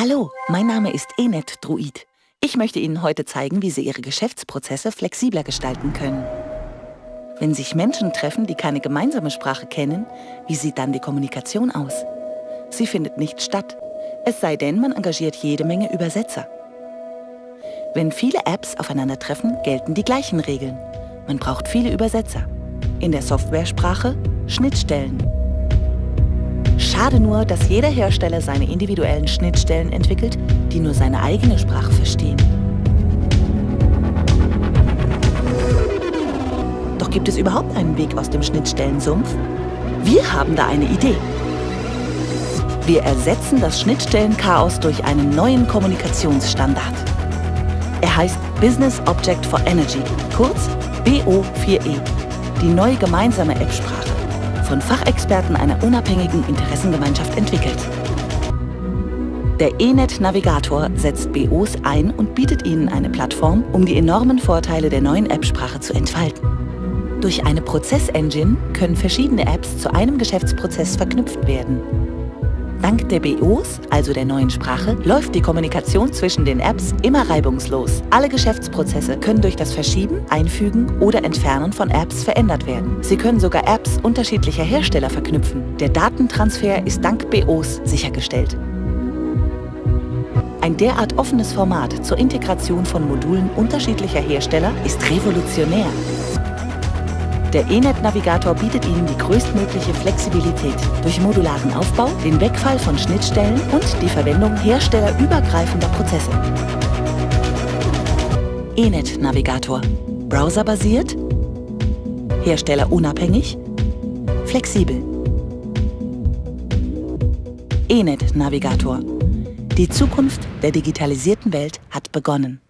Hallo, mein Name ist Enet Druid. Ich möchte Ihnen heute zeigen, wie Sie Ihre Geschäftsprozesse flexibler gestalten können. Wenn sich Menschen treffen, die keine gemeinsame Sprache kennen, wie sieht dann die Kommunikation aus? Sie findet nicht statt. Es sei denn, man engagiert jede Menge Übersetzer. Wenn viele Apps aufeinandertreffen, gelten die gleichen Regeln. Man braucht viele Übersetzer. In der Softwaresprache Schnittstellen. Schade nur, dass jeder Hersteller seine individuellen Schnittstellen entwickelt, die nur seine eigene Sprache verstehen. Doch gibt es überhaupt einen Weg aus dem Schnittstellensumpf? Wir haben da eine Idee. Wir ersetzen das Schnittstellenchaos durch einen neuen Kommunikationsstandard. Er heißt Business Object for Energy, kurz BO4E, die neue gemeinsame App-Sprache von Fachexperten einer unabhängigen Interessengemeinschaft entwickelt. Der eNet Navigator setzt BOs ein und bietet ihnen eine Plattform, um die enormen Vorteile der neuen App-Sprache zu entfalten. Durch eine Prozess-Engine können verschiedene Apps zu einem Geschäftsprozess verknüpft werden. Dank der BOs, also der neuen Sprache, läuft die Kommunikation zwischen den Apps immer reibungslos. Alle Geschäftsprozesse können durch das Verschieben, Einfügen oder Entfernen von Apps verändert werden. Sie können sogar Apps unterschiedlicher Hersteller verknüpfen. Der Datentransfer ist dank BOs sichergestellt. Ein derart offenes Format zur Integration von Modulen unterschiedlicher Hersteller ist revolutionär. Der eNet-Navigator bietet Ihnen die größtmögliche Flexibilität durch modularen Aufbau, den Wegfall von Schnittstellen und die Verwendung herstellerübergreifender Prozesse. eNet-Navigator. Browserbasiert, herstellerunabhängig, flexibel. eNet-Navigator. Die Zukunft der digitalisierten Welt hat begonnen.